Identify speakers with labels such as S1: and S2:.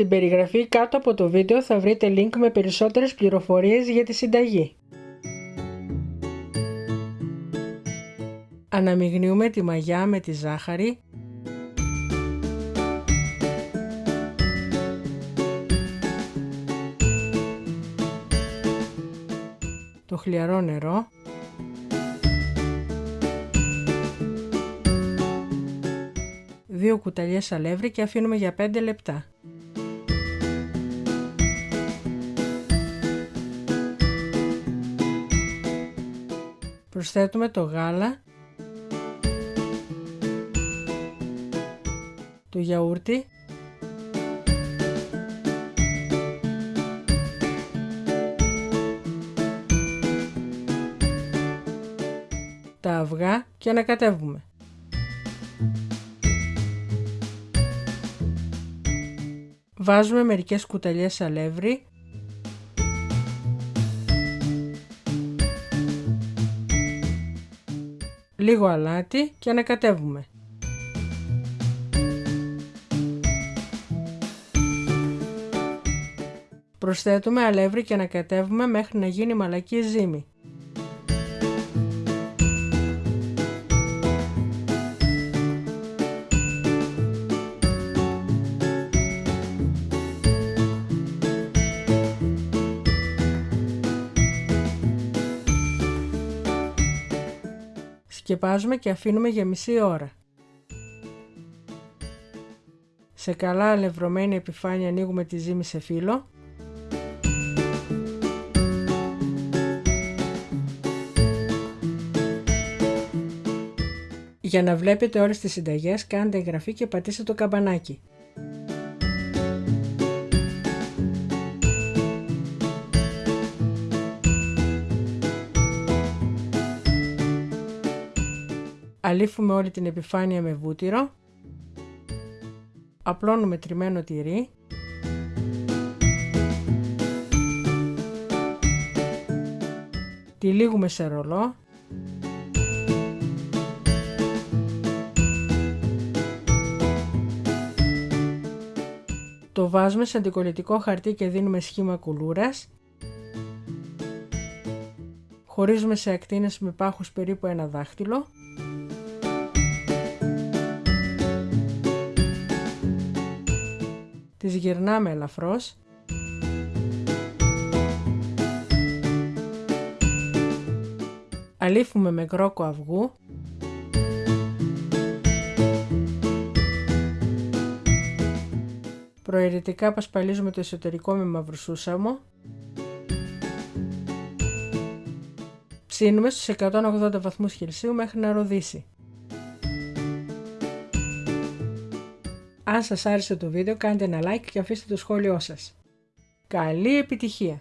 S1: Στην περιγραφή κάτω από το βίντεο θα βρείτε link με περισσότερες πληροφορίες για τη συνταγή. Αναμειγνύουμε τη μαγιά με τη ζάχαρη το χλιαρό νερό δύο κουταλιές αλεύρι και αφήνουμε για 5 λεπτά. Προσθέτουμε το γάλα, το γιαούρτι, τα αυγά και ανακατεύουμε. Βάζουμε μερικές κουταλιές αλεύρι λίγο αλάτι και ανακατεύουμε. Προσθέτουμε αλεύρι και ανακατεύουμε μέχρι να γίνει μαλακή ζύμη. Σκεπάζουμε και αφήνουμε για μισή ώρα. Σε καλά αλευρωμένη επιφάνεια ανοίγουμε τη ζύμη σε φύλλο. Για να βλέπετε όλες τις συνταγές κάντε εγγραφή και πατήστε το καμπανάκι. Αλήφουμε όλη την επιφάνεια με βούτυρο. Απλώνουμε τριμμένο τυρί. Τυλίγουμε σε ρολό. Το βάζουμε σε αντικολλητικό χαρτί και δίνουμε σχήμα κουλούρας. Χωρίζουμε σε ακτίνες με πάχους περίπου ένα δάχτυλο. Τις γυρνάμε ελαφρώς. Αλήφουμε με κρόκο αυγού. Προαιρετικά πασπαλίζουμε το εσωτερικό με μαυροσούσαμο ψήνουμε στους 180 βαθμούς Κελσίου μέχρι να ροδίσει Αν σας άρεσε το βίντεο κάντε ένα like και αφήστε το σχόλιο σας. Καλή επιτυχία!